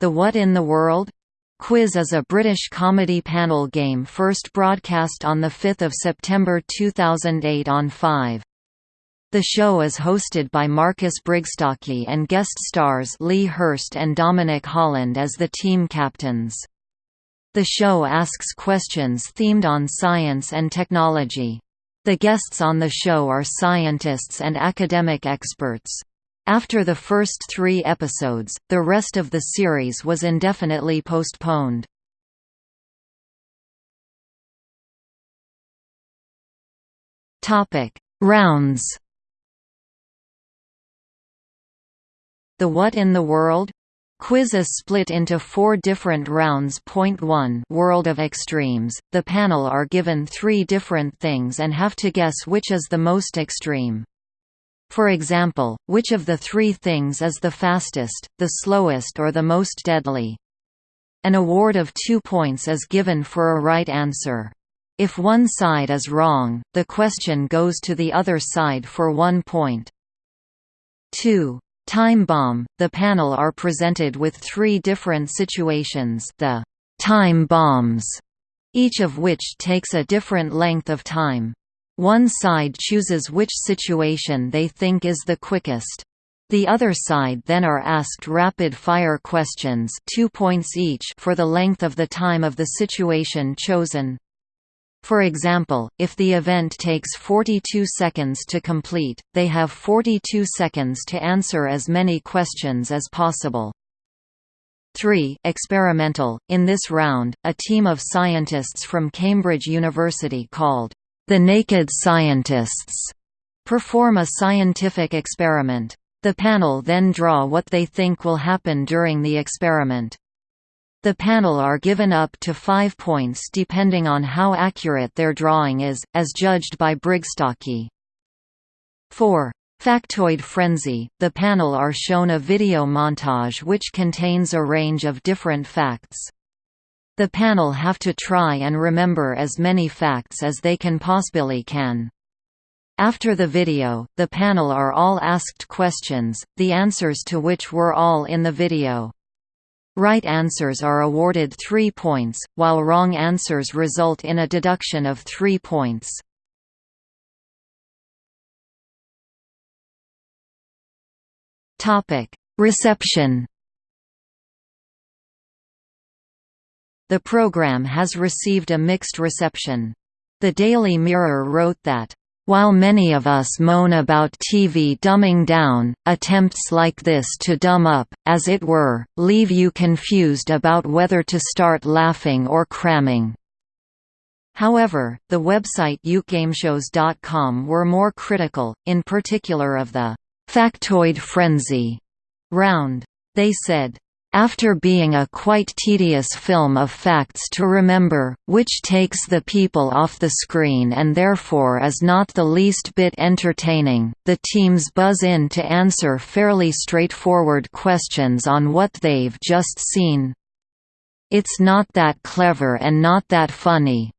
The What in the World? Quiz is a British comedy panel game first broadcast on 5 September 2008 on 5. The show is hosted by Marcus Brigstocke and guest stars Lee Hurst and Dominic Holland as the team captains. The show asks questions themed on science and technology. The guests on the show are scientists and academic experts. After the first three episodes, the rest of the series was indefinitely postponed. Rounds The What in the World? Quiz is split into four different rounds. Point 1 World of Extremes. The panel are given three different things and have to guess which is the most extreme. For example, which of the three things is the fastest, the slowest or the most deadly? An award of two points is given for a right answer. If one side is wrong, the question goes to the other side for one point. 2. Time bomb – The panel are presented with three different situations the time bombs, each of which takes a different length of time. One side chooses which situation they think is the quickest. The other side then are asked rapid-fire questions two points each for the length of the time of the situation chosen. For example, if the event takes 42 seconds to complete, they have 42 seconds to answer as many questions as possible. 3. Experimental. In this round, a team of scientists from Cambridge University called the Naked Scientists perform a scientific experiment. The panel then draw what they think will happen during the experiment. The panel are given up to five points depending on how accurate their drawing is, as judged by Brigstocke. 4. Factoid Frenzy – The panel are shown a video montage which contains a range of different facts. The panel have to try and remember as many facts as they can possibly can. After the video, the panel are all asked questions, the answers to which were all in the video. Right answers are awarded 3 points, while wrong answers result in a deduction of 3 points. Reception The program has received a mixed reception. The Daily Mirror wrote that, while many of us moan about TV dumbing down, attempts like this to dumb up, as it were, leave you confused about whether to start laughing or cramming. However, the website ukgameshows.com were more critical, in particular of the «factoid frenzy» round. They said, after being a quite tedious film of facts to remember, which takes the people off the screen and therefore is not the least bit entertaining, the teams buzz in to answer fairly straightforward questions on what they've just seen. It's not that clever and not that funny.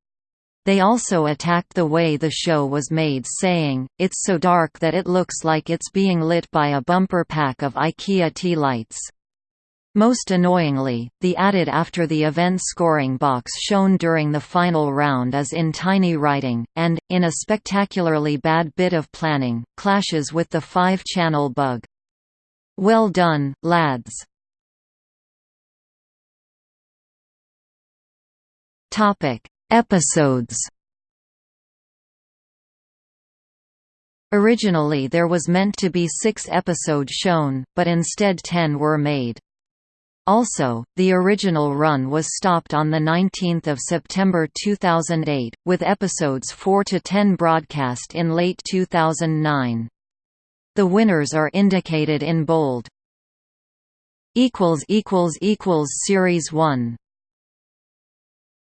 They also attacked the way the show was made saying, it's so dark that it looks like it's being lit by a bumper pack of IKEA tea lights. Most annoyingly, the added after the event scoring box shown during the final round is in tiny writing, and, in a spectacularly bad bit of planning, clashes with the five-channel bug. Well done, lads. Episodes Originally there was meant to be six episodes shown, but instead ten were made. Also, the original run was stopped on 19 September 2008, with episodes 4 to 10 broadcast in late 2009. The winners are indicated in bold. Series 1